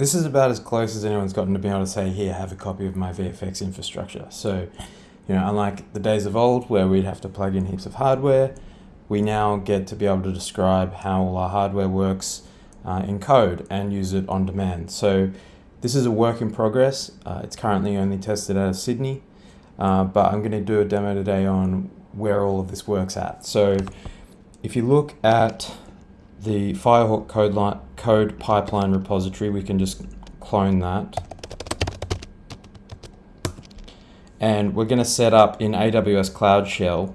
This is about as close as anyone's gotten to being able to say, here, have a copy of my VFX infrastructure. So, you know, unlike the days of old where we'd have to plug in heaps of hardware, we now get to be able to describe how all our hardware works uh, in code and use it on demand. So this is a work in progress. Uh, it's currently only tested out of Sydney, uh, but I'm going to do a demo today on where all of this works at. So if you look at the Firehawk code, line, code pipeline repository, we can just clone that. And we're going to set up in AWS Cloud Shell,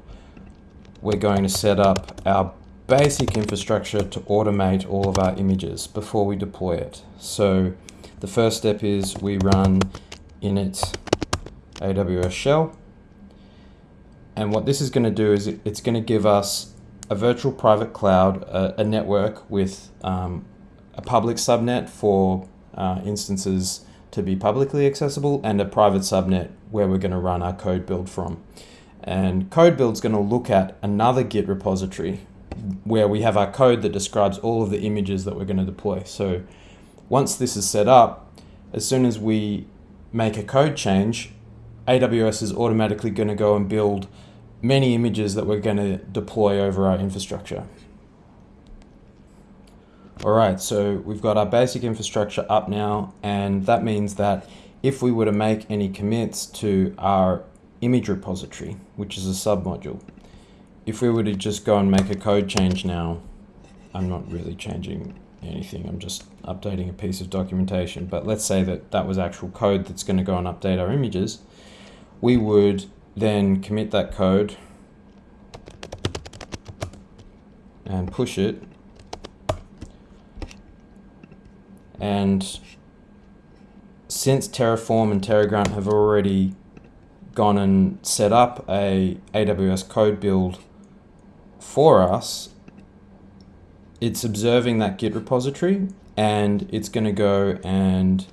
we're going to set up our basic infrastructure to automate all of our images before we deploy it. So the first step is we run init AWS shell. And what this is going to do is it, it's going to give us a virtual private cloud, a, a network with um, a public subnet for uh, instances to be publicly accessible and a private subnet where we're going to run our code build from. And code build is going to look at another Git repository where we have our code that describes all of the images that we're going to deploy. So once this is set up, as soon as we make a code change, AWS is automatically going to go and build many images that we're going to deploy over our infrastructure. All right, so we've got our basic infrastructure up now, and that means that if we were to make any commits to our image repository, which is a submodule, if we were to just go and make a code change now, I'm not really changing anything, I'm just updating a piece of documentation, but let's say that that was actual code that's going to go and update our images, we would then commit that code and push it and since Terraform and Terragrunt have already gone and set up a AWS code build for us, it's observing that Git repository and it's going to go and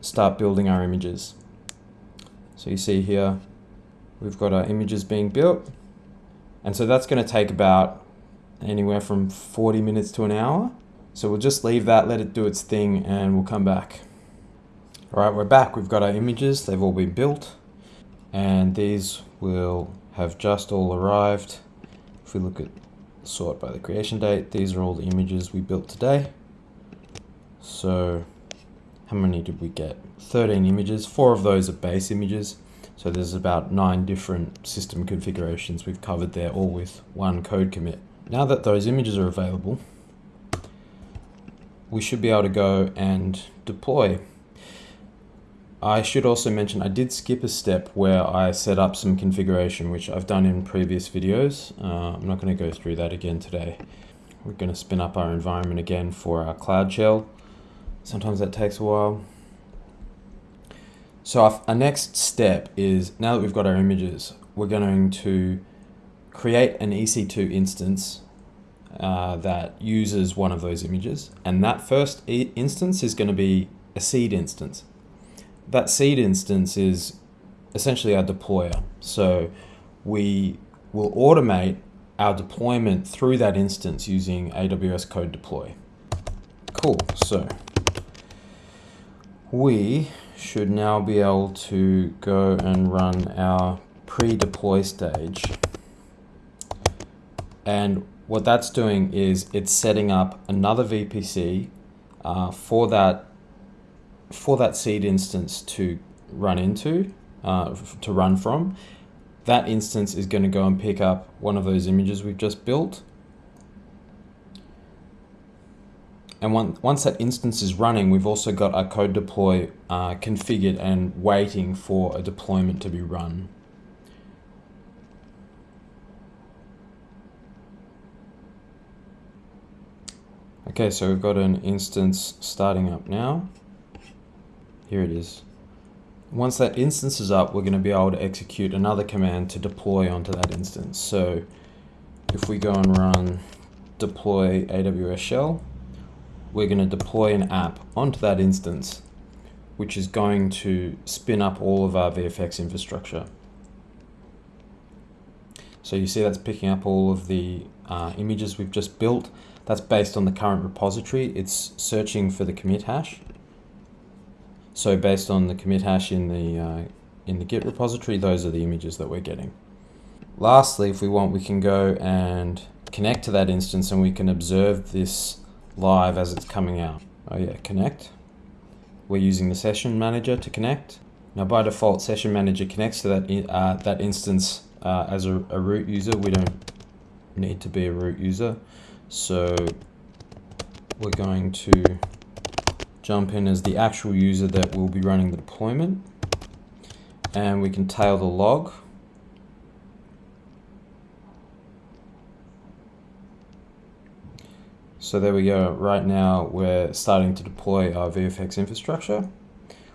start building our images. So you see here, we've got our images being built. And so that's going to take about anywhere from 40 minutes to an hour. So we'll just leave that, let it do its thing, and we'll come back. All right, we're back. We've got our images. They've all been built. And these will have just all arrived. If we look at sort by the creation date, these are all the images we built today. So how many did we get? 13 images. Four of those are base images. So there's about nine different system configurations we've covered there, all with one code commit. Now that those images are available, we should be able to go and deploy. I should also mention I did skip a step where I set up some configuration, which I've done in previous videos. Uh, I'm not going to go through that again today. We're going to spin up our environment again for our Cloud Shell. Sometimes that takes a while. So our, our next step is, now that we've got our images, we're going to create an EC2 instance uh, that uses one of those images. And that first e instance is going to be a seed instance. That seed instance is essentially our deployer. So we will automate our deployment through that instance using AWS Code Deploy. Cool, so we should now be able to go and run our pre-deploy stage. And what that's doing is it's setting up another VPC uh, for that for that seed instance to run into, uh, to run from. That instance is going to go and pick up one of those images we've just built And one, once that instance is running, we've also got our code deploy uh, configured and waiting for a deployment to be run. Okay, so we've got an instance starting up now. Here it is. Once that instance is up, we're going to be able to execute another command to deploy onto that instance. So if we go and run deploy AWS shell, we're going to deploy an app onto that instance, which is going to spin up all of our VFX infrastructure. So you see that's picking up all of the uh, images we've just built. That's based on the current repository. It's searching for the commit hash. So based on the commit hash in the uh, in the Git repository, those are the images that we're getting. Lastly, if we want, we can go and connect to that instance and we can observe this live as it's coming out. Oh yeah, connect. We're using the session manager to connect. Now by default, session manager connects to that, uh, that instance uh, as a, a root user. We don't need to be a root user. So we're going to jump in as the actual user that will be running the deployment. And we can tail the log. So there we go. Right now we're starting to deploy our VFX infrastructure.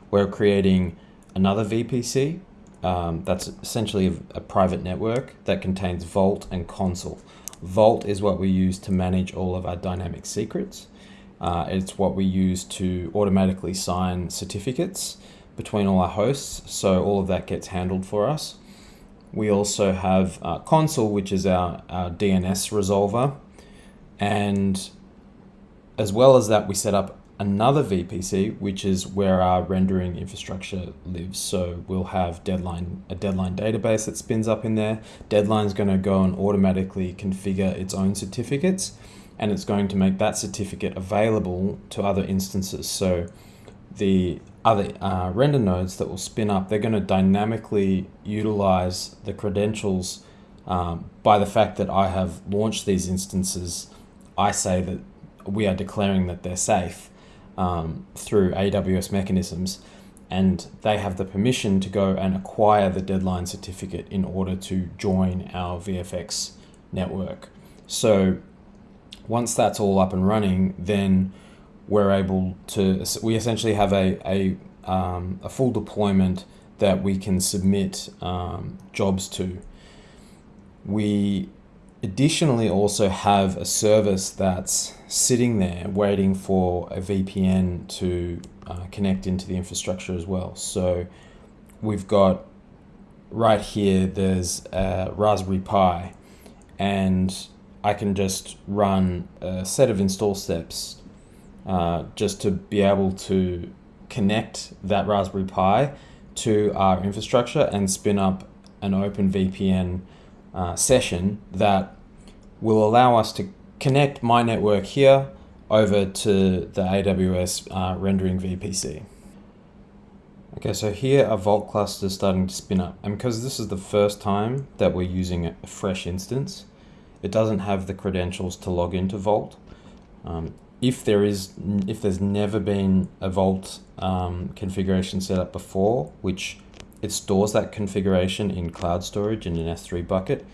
We're creating another VPC um, that's essentially a, private network that contains Vault and Consul. Vault is what we use to manage all of our dynamic secrets. Uh, it's what we use to automatically sign certificates between all our hosts, so all of that gets handled for us. We also have uh, Consul, which is our, our DNS resolver, and as well as that, we set up another VPC, which is where our rendering infrastructure lives. So we'll have deadline a deadline database that spins up in there. Deadline's going to go and automatically configure its own certificates, and it's going to make that certificate available to other instances. So the other uh, render nodes that will spin up, they're going to dynamically utilize the credentials um, by the fact that I have launched these instances. I say that we are declaring that they're safe um, through AWS mechanisms, and they have the permission to go and acquire the deadline certificate in order to join our VFX network. So once that's all up and running, then we're able to, we essentially have a, a, um, a full deployment that we can submit um, jobs to. We additionally also have a service that's sitting there waiting for a VPN to uh, connect into the infrastructure as well. So we've got right here, there's a Raspberry Pi and I can just run a set of install steps uh, just to be able to connect that Raspberry Pi to our infrastructure and spin up an open VPN uh, session that will allow us to connect my network here over to the AWS uh, rendering VPC. Okay, so here a Vault cluster is starting to spin up. And because this is the first time that we're using a fresh instance, it doesn't have the credentials to log into Vault. Um, if there is, if there's never been a Vault um, configuration set up before, which it stores that configuration in cloud storage in an S3 bucket.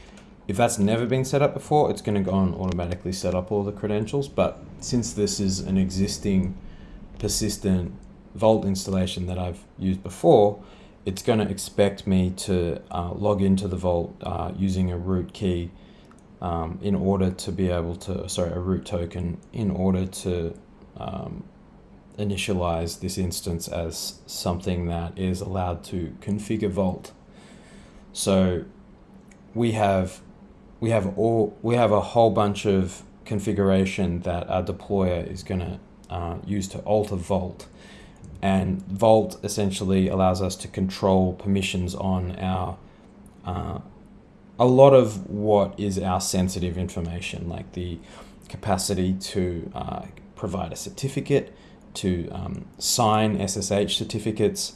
If that's never been set up before, it's going to go and automatically set up all the credentials. But since this is an existing persistent Vault installation that I've used before, it's going to expect me to uh, log into the Vault uh, using a root key um, in order to be able to, sorry, a root token in order to um, initialize this instance as something that is allowed to configure Vault. So we have we have all we have a whole bunch of configuration that our deployer is going to uh, use to alter Vault. And Vault essentially allows us to control permissions on our uh, a lot of what is our sensitive information, like the capacity to uh, provide a certificate, to um, sign SSH certificates,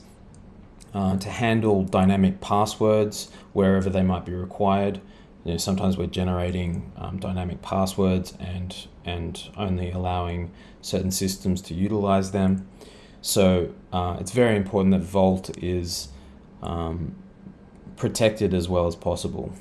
uh, to handle dynamic passwords wherever they might be required. You know, sometimes we're generating um, dynamic passwords and and only allowing certain systems to utilize them. So uh, it's very important that Vault is um, protected as well as possible.